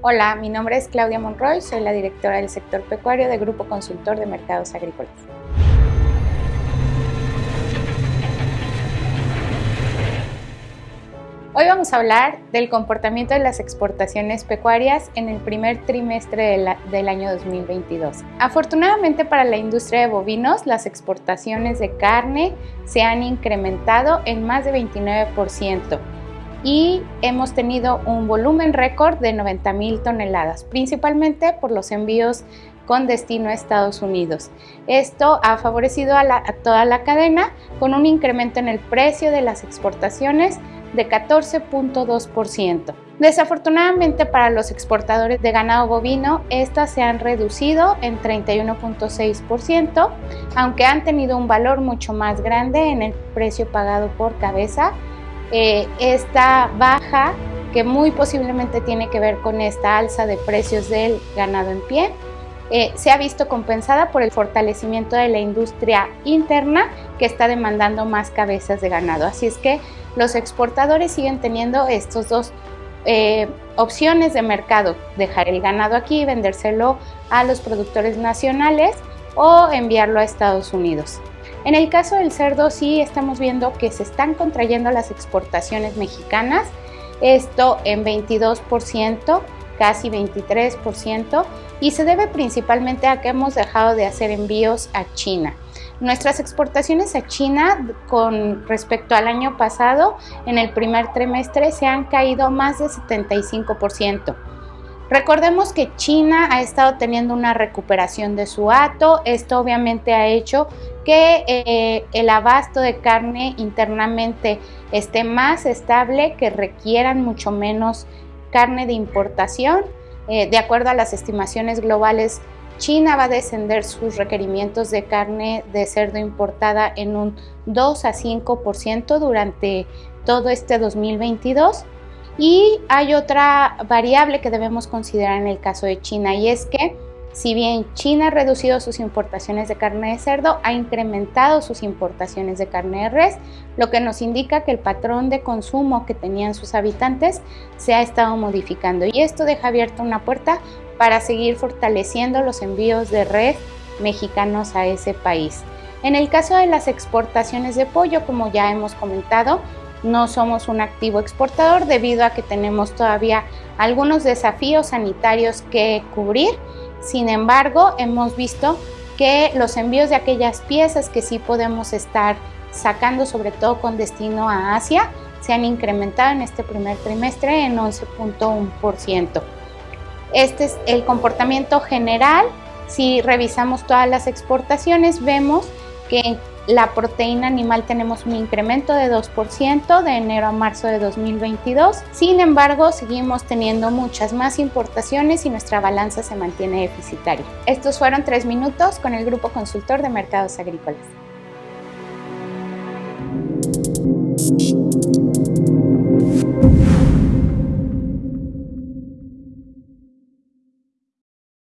Hola, mi nombre es Claudia Monroy, soy la directora del sector pecuario de Grupo Consultor de Mercados Agrícolas. Hoy vamos a hablar del comportamiento de las exportaciones pecuarias en el primer trimestre del año 2022. Afortunadamente para la industria de bovinos, las exportaciones de carne se han incrementado en más de 29% y hemos tenido un volumen récord de 90 mil toneladas, principalmente por los envíos con destino a Estados Unidos. Esto ha favorecido a, a toda la cadena con un incremento en el precio de las exportaciones de 14.2%. Desafortunadamente para los exportadores de ganado bovino, estas se han reducido en 31.6%, aunque han tenido un valor mucho más grande en el precio pagado por cabeza. Eh, esta baja, que muy posiblemente tiene que ver con esta alza de precios del ganado en pie, eh, se ha visto compensada por el fortalecimiento de la industria interna que está demandando más cabezas de ganado. Así es que los exportadores siguen teniendo estos dos eh, opciones de mercado, dejar el ganado aquí, vendérselo a los productores nacionales o enviarlo a Estados Unidos. En el caso del cerdo sí estamos viendo que se están contrayendo las exportaciones mexicanas, esto en 22%, casi 23%, y se debe principalmente a que hemos dejado de hacer envíos a China. Nuestras exportaciones a China con respecto al año pasado, en el primer trimestre, se han caído más de 75%. Recordemos que China ha estado teniendo una recuperación de su hato. Esto obviamente ha hecho que eh, el abasto de carne internamente esté más estable, que requieran mucho menos carne de importación. Eh, de acuerdo a las estimaciones globales China va a descender sus requerimientos de carne de cerdo importada en un 2 a 5% durante todo este 2022. Y hay otra variable que debemos considerar en el caso de China y es que si bien China ha reducido sus importaciones de carne de cerdo, ha incrementado sus importaciones de carne de res, lo que nos indica que el patrón de consumo que tenían sus habitantes se ha estado modificando y esto deja abierta una puerta para seguir fortaleciendo los envíos de red mexicanos a ese país. En el caso de las exportaciones de pollo, como ya hemos comentado, no somos un activo exportador debido a que tenemos todavía algunos desafíos sanitarios que cubrir. Sin embargo, hemos visto que los envíos de aquellas piezas que sí podemos estar sacando, sobre todo con destino a Asia, se han incrementado en este primer trimestre en 11.1%. Este es el comportamiento general. Si revisamos todas las exportaciones, vemos que la proteína animal tenemos un incremento de 2% de enero a marzo de 2022. Sin embargo, seguimos teniendo muchas más importaciones y nuestra balanza se mantiene deficitaria. Estos fueron tres minutos con el Grupo Consultor de Mercados Agrícolas.